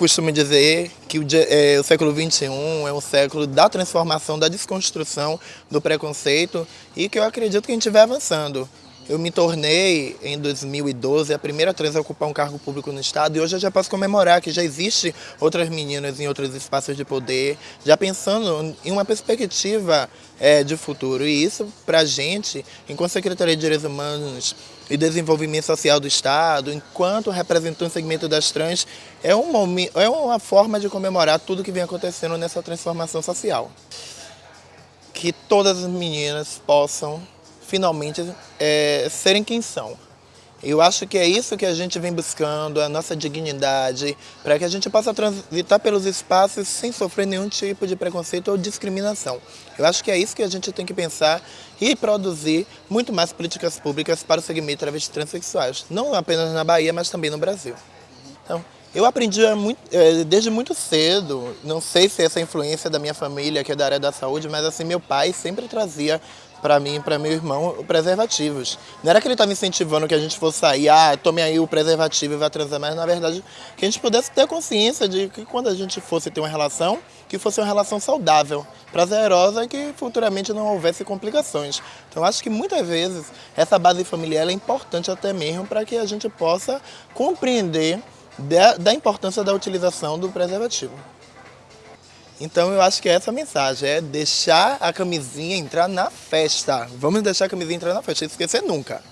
costumo dizer que o, é, o século XXI é um século da transformação, da desconstrução do preconceito e que eu acredito que a gente vai avançando. Eu me tornei, em 2012, a primeira trans a ocupar um cargo público no Estado e hoje eu já posso comemorar que já existe outras meninas em outros espaços de poder, já pensando em uma perspectiva é, de futuro. E isso, para a gente, enquanto Secretaria de Direitos Humanos e Desenvolvimento Social do Estado, enquanto representante do segmento das trans, é, um momento, é uma forma de comemorar tudo que vem acontecendo nessa transformação social. Que todas as meninas possam finalmente é, serem quem são. Eu acho que é isso que a gente vem buscando, a nossa dignidade, para que a gente possa transitar pelos espaços sem sofrer nenhum tipo de preconceito ou discriminação. Eu acho que é isso que a gente tem que pensar e produzir muito mais políticas públicas para o segmento travestis transexuais, não apenas na Bahia, mas também no Brasil. Então, eu aprendi é, desde muito cedo, não sei se essa influência da minha família, que é da área da saúde, mas assim, meu pai sempre trazia para mim e para meu irmão preservativos. Não era que ele estava incentivando que a gente fosse sair, ah, tome aí o preservativo e vá transar, mas na verdade que a gente pudesse ter consciência de que quando a gente fosse ter uma relação, que fosse uma relação saudável, prazerosa e que futuramente não houvesse complicações. Então acho que muitas vezes essa base familiar é importante até mesmo para que a gente possa compreender da, da importância da utilização do preservativo. Então eu acho que essa mensagem é deixar a camisinha entrar na festa. Vamos deixar a camisinha entrar na festa, esquecer nunca.